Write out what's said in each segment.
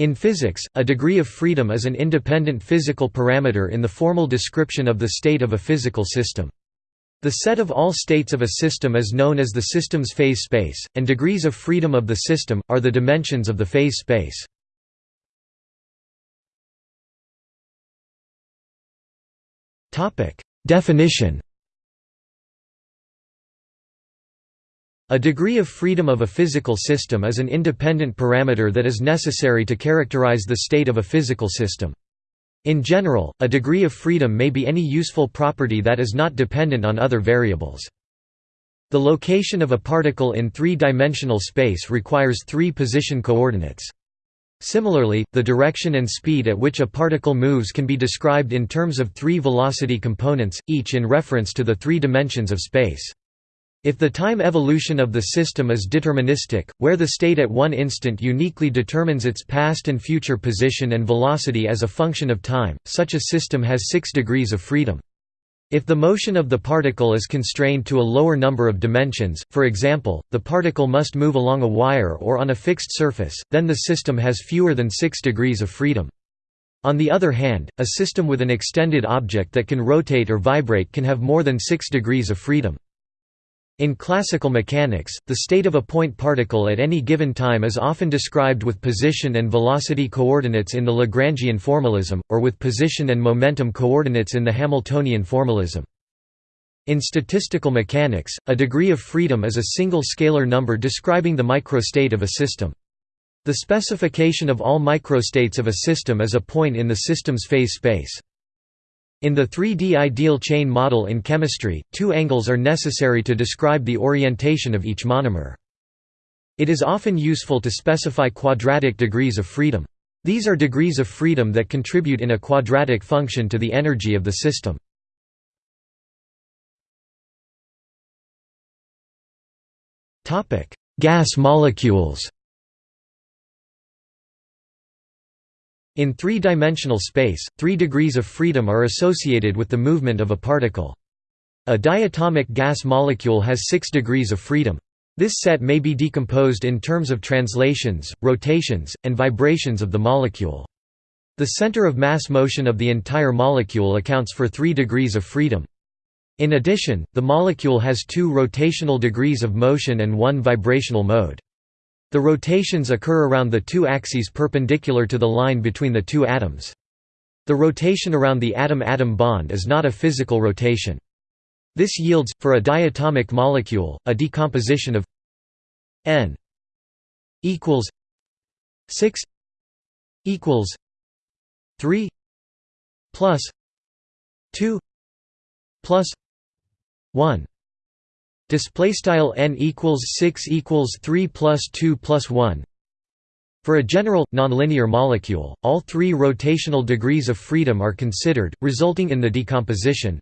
In physics, a degree of freedom is an independent physical parameter in the formal description of the state of a physical system. The set of all states of a system is known as the system's phase space, and degrees of freedom of the system, are the dimensions of the phase space. Definition A degree of freedom of a physical system is an independent parameter that is necessary to characterize the state of a physical system. In general, a degree of freedom may be any useful property that is not dependent on other variables. The location of a particle in three-dimensional space requires three position coordinates. Similarly, the direction and speed at which a particle moves can be described in terms of three velocity components, each in reference to the three dimensions of space. If the time evolution of the system is deterministic, where the state at one instant uniquely determines its past and future position and velocity as a function of time, such a system has six degrees of freedom. If the motion of the particle is constrained to a lower number of dimensions, for example, the particle must move along a wire or on a fixed surface, then the system has fewer than six degrees of freedom. On the other hand, a system with an extended object that can rotate or vibrate can have more than six degrees of freedom. In classical mechanics, the state of a point particle at any given time is often described with position and velocity coordinates in the Lagrangian formalism, or with position and momentum coordinates in the Hamiltonian formalism. In statistical mechanics, a degree of freedom is a single scalar number describing the microstate of a system. The specification of all microstates of a system is a point in the system's phase space. In the 3D ideal chain model in chemistry, two angles are necessary to describe the orientation of each monomer. It is often useful to specify quadratic degrees of freedom. These are degrees of freedom that contribute in a quadratic function to the energy of the system. Gas molecules In three-dimensional space, three degrees of freedom are associated with the movement of a particle. A diatomic gas molecule has six degrees of freedom. This set may be decomposed in terms of translations, rotations, and vibrations of the molecule. The center of mass motion of the entire molecule accounts for three degrees of freedom. In addition, the molecule has two rotational degrees of motion and one vibrational mode. The rotations occur around the two axes perpendicular to the line between the two atoms. The rotation around the atom-atom bond is not a physical rotation. This yields, for a diatomic molecule, a decomposition of n equals 6 equals 3 plus 2 plus 1 Display style n equals six equals three plus two plus one. For a general, nonlinear molecule, all three rotational degrees of freedom are considered, resulting in the decomposition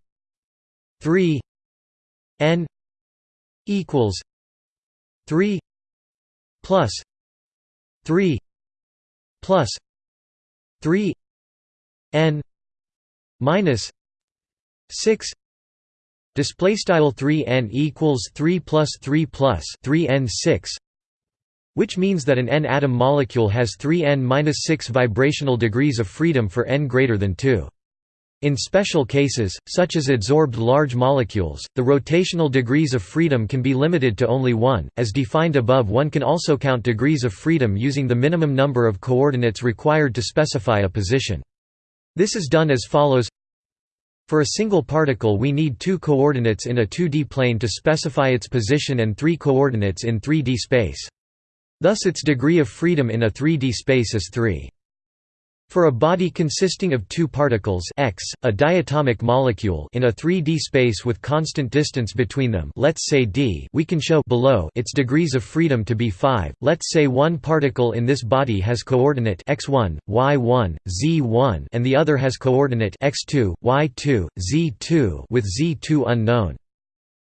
3 n equals 3 plus 3 plus 3 n minus 6 Display style 3 n equals 3 plus 3 plus 3 n 6, which means that an n atom molecule has 3 n minus 6 vibrational degrees of freedom for n greater than 2. In special cases, such as adsorbed large molecules, the rotational degrees of freedom can be limited to only one. As defined above, one can also count degrees of freedom using the minimum number of coordinates required to specify a position. This is done as follows for a single particle we need two coordinates in a 2D plane to specify its position and three coordinates in 3D space. Thus its degree of freedom in a 3D space is 3. For a body consisting of two particles x, a diatomic molecule in a 3D space with constant distance between them let's say d we can show below its degrees of freedom to be 5. Let's say one particle in this body has coordinate x1, y1, z1 and the other has coordinate x2, y2, z2 with z2 unknown.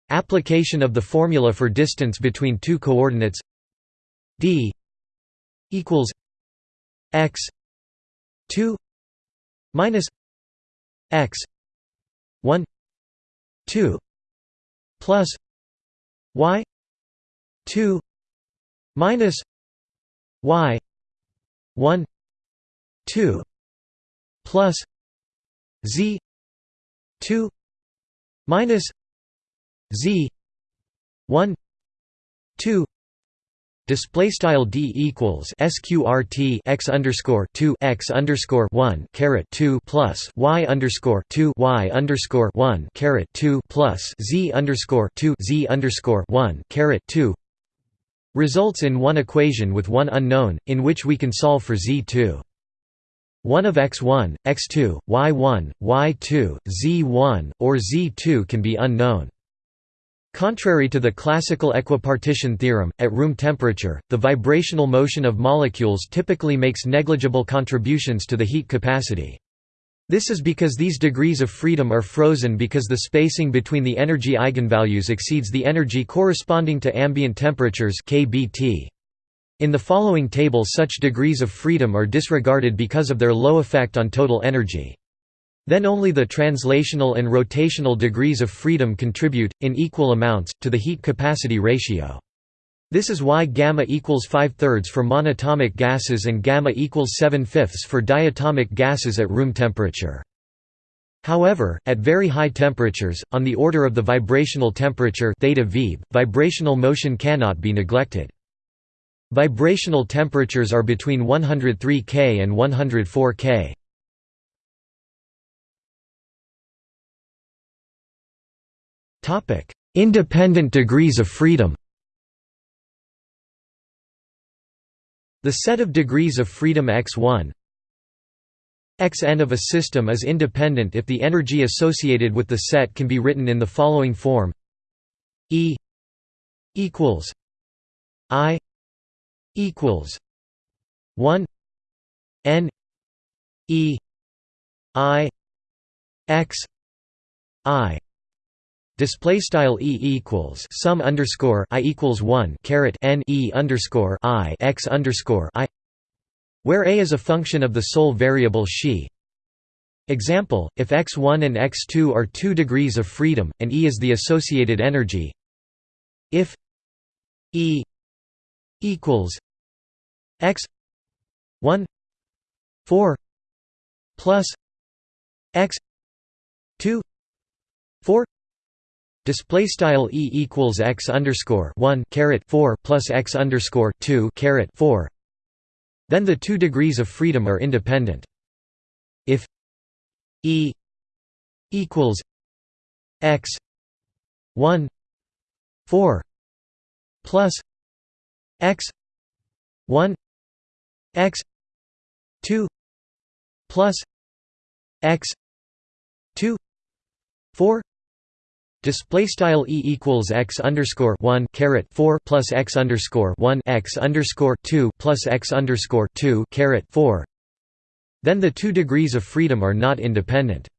Application of the formula for distance between two coordinates d equals x 2 minus x 1 2 plus y 2 minus y 1 2 plus z 2 minus z 1 2 Display style d equals sqrt x underscore two x underscore one caret two plus y underscore two y underscore one caret two plus z underscore two z underscore one caret two results in one equation with one unknown, in which we can solve for z2. 1 of x1, x2, y1, y2, z1, or z2 can be unknown. Contrary to the classical equipartition theorem, at room temperature, the vibrational motion of molecules typically makes negligible contributions to the heat capacity. This is because these degrees of freedom are frozen because the spacing between the energy eigenvalues exceeds the energy corresponding to ambient temperatures kBT. In the following table such degrees of freedom are disregarded because of their low effect on total energy. Then only the translational and rotational degrees of freedom contribute, in equal amounts, to the heat capacity ratio. This is why gamma equals 5 thirds for monatomic gases and gamma equals 7 fifths for diatomic gases at room temperature. However, at very high temperatures, on the order of the vibrational temperature theta VIB, vibrational motion cannot be neglected. Vibrational temperatures are between 103 K and 104 K. Independent degrees of freedom The set of degrees of freedom x1 xn of a system is independent if the energy associated with the set can be written in the following form. E equals I equals 1 n E I x I Display style e equals sum underscore i equals one caret n e underscore i x underscore i, where a is a function of the sole variable xi. Example: If x1 and x2 are two degrees of freedom, and e is the associated energy. If e equals x 1 4 plus x 2 4 Display style e equals x underscore one caret four plus x underscore two caret four. Then the two degrees of freedom are independent. If e equals x one four plus x one x two plus x two four Display style e equals x underscore one caret four plus x underscore one x underscore two plus x underscore two caret four. Then the two degrees of freedom are not independent.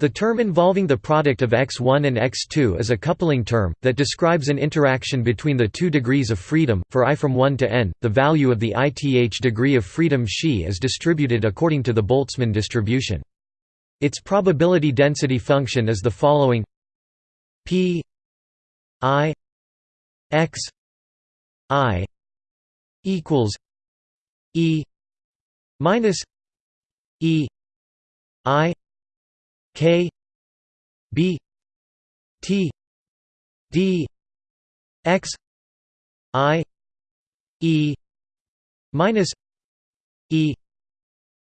The term involving the product of x1 and x2 is a coupling term, that describes an interaction between the two degrees of freedom. For i from 1 to n, the value of the ith degree of freedom xi is distributed according to the Boltzmann distribution. Its probability density function is the following P I X I equals E minus E I K B T D X I E minus E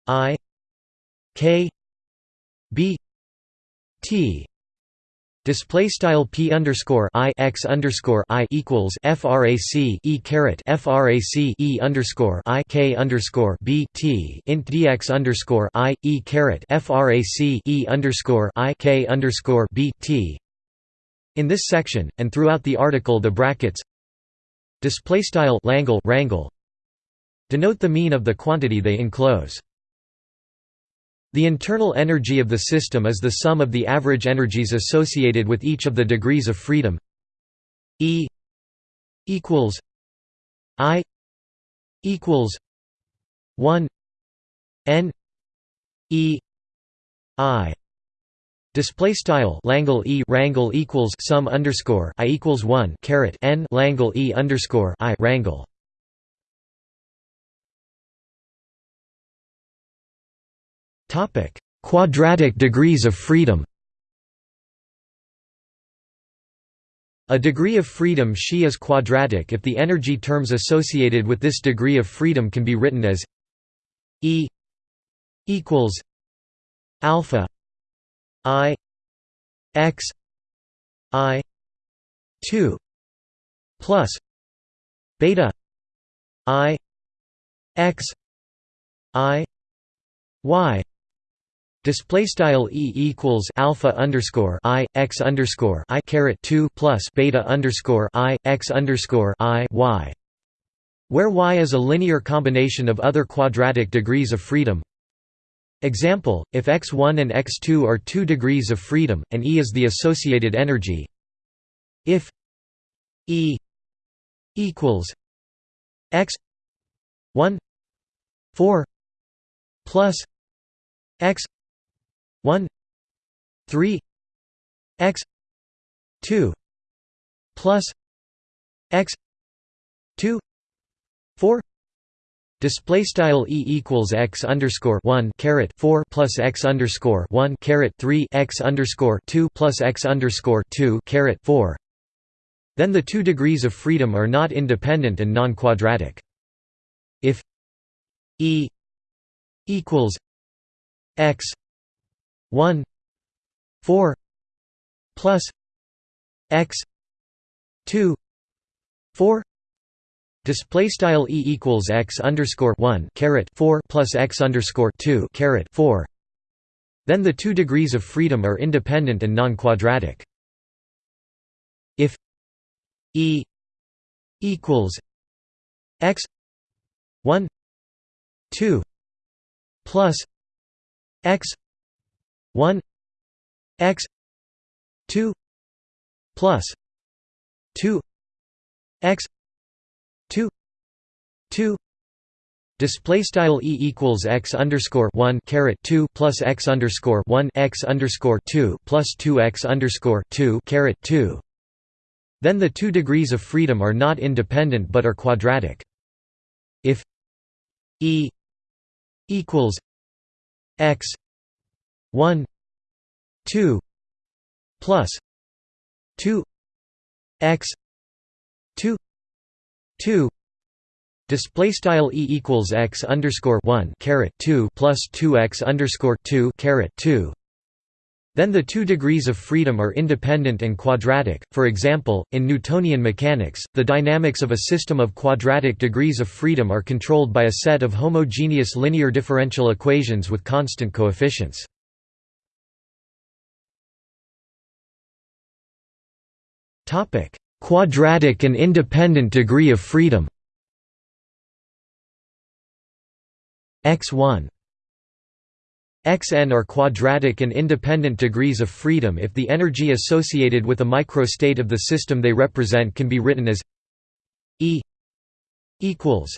I K B T Display style p underscore i x underscore i equals frac e caret frac e underscore i k underscore b t int dx underscore i e caret frac e underscore i k underscore b t. In this section and throughout the article, the brackets display style Langle rangle denote the mean of the quantity they enclose. The internal energy of the system is the sum of the average energies associated with each of the degrees of freedom. E equals I equals 1 N E I. Display style Langle E rangle equals sum underscore I equals one caret N Langle E underscore I rangle Quadratic degrees of freedom A degree of freedom Xi is quadratic if the energy terms associated with this degree of freedom can be written as E equals alpha I x I 2 plus beta I x I y Display style e equals alpha underscore i x underscore i caret two plus beta underscore i x underscore i y, where y is a linear combination of other quadratic degrees of freedom. Example: If x1 and x2 are two degrees of freedom, and E is the associated energy. If E equals x 1 4 plus x 1 3 x 2 plus x 2 4 Display style e equals x underscore one caret four plus x underscore one caret three x underscore two plus x underscore two caret four. Then the two degrees of freedom are not independent and non-quadratic. If e equals x 1 4 plus x 2 4 display style e equals x underscore 1 caret 4 plus x underscore 2 caret 4 then the two degrees of freedom are independent and non-quadratic. If e equals x 1 2 plus x 1 x 2 plus 2 x 2 2 Display style e equals x underscore one caret two plus x underscore one x underscore two plus two x underscore two caret two. Then the two degrees of freedom are not independent but are quadratic. If e equals x 1 2 plus 2 x 2 2 display style e equals x underscore 1 caret 2 plus 2 x underscore 2 caret 2 then the two degrees of freedom are independent and quadratic. For example, in Newtonian mechanics, the dynamics of a system of quadratic degrees of freedom are controlled by a set of homogeneous linear differential equations with constant coefficients. Quadratic and independent degree of freedom. X1 Xn are quadratic and independent degrees of freedom if the energy associated with a microstate of the system they represent can be written as E equals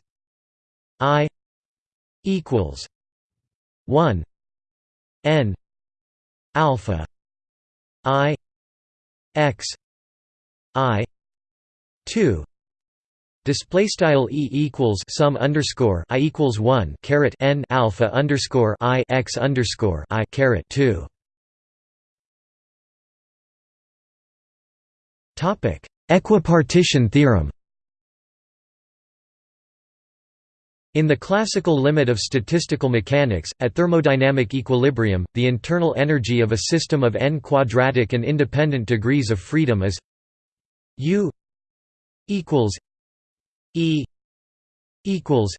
I equals 1 n alpha i x I two display style e equals sum underscore i equals one caret n alpha underscore i x underscore i caret two. Topic: Equipartition theorem. In the classical limit of statistical mechanics, at thermodynamic equilibrium, the internal energy of a system of n quadratic and independent degrees of freedom is U equals E equals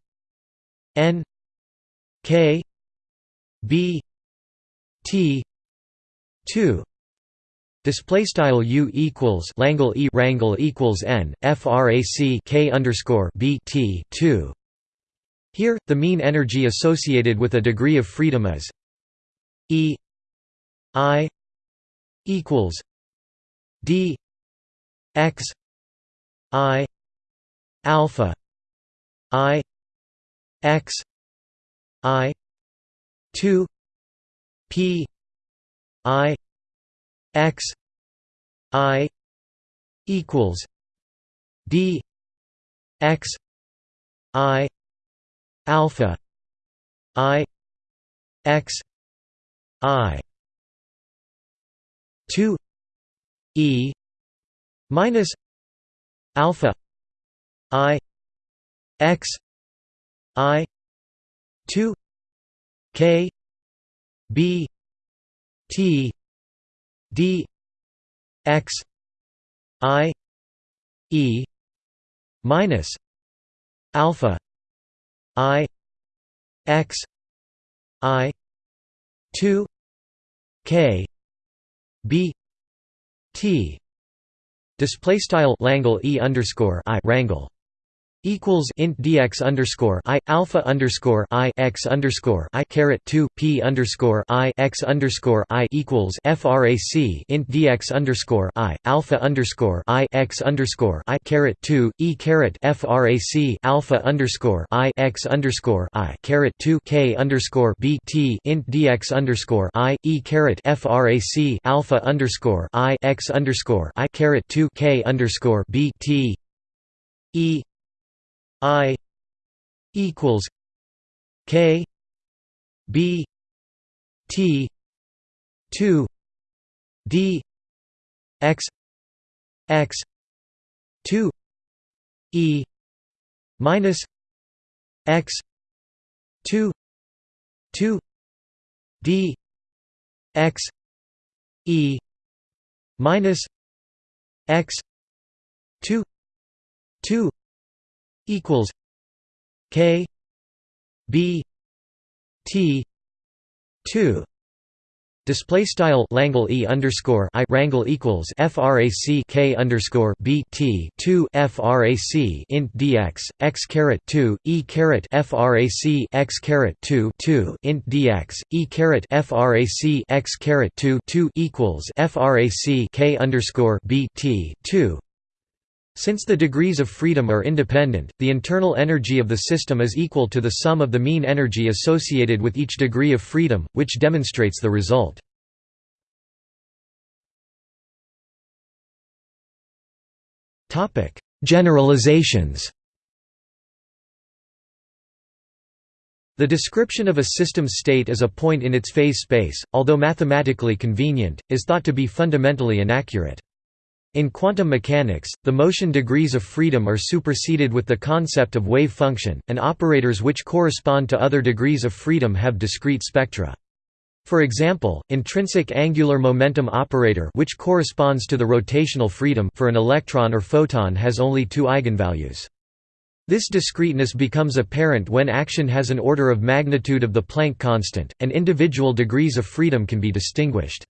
N K B T two Display style U equals Langle E rangle equals N FRAC K underscore B T two. Here, the mean energy associated with a degree of freedom is E I equals D x i alpha i x i 2 p i x i equals d x i alpha i x i 2 e minus alpha i x i 2 k b t d x i e minus alpha i x i 2 k b t display style Langle e underscore i rangle equals int dx underscore i alpha underscore i x underscore i caret two p underscore i x underscore i equals frac int dx underscore i alpha underscore i x underscore i caret two e caret frac alpha underscore i x underscore i caret two k underscore b t int dx underscore i e caret frac alpha underscore i x underscore i caret two k underscore b t e I equals K B T two D X X two E minus X two two D X E minus X two two equals K B T two. Display style Langle e underscore i rangle equals frac k underscore b t two frac int dx x caret two e caret frac x caret two two int dx e caret frac x caret two two equals frac k underscore b t two since the degrees of freedom are independent, the internal energy of the system is equal to the sum of the mean energy associated with each degree of freedom, which demonstrates the result. Generalizations The description of a system state as a point in its phase space, although mathematically convenient, is thought to be fundamentally inaccurate. In quantum mechanics, the motion degrees of freedom are superseded with the concept of wave function, and operators which correspond to other degrees of freedom have discrete spectra. For example, intrinsic angular momentum operator which corresponds to the rotational freedom for an electron or photon has only two eigenvalues. This discreteness becomes apparent when action has an order of magnitude of the Planck constant, and individual degrees of freedom can be distinguished.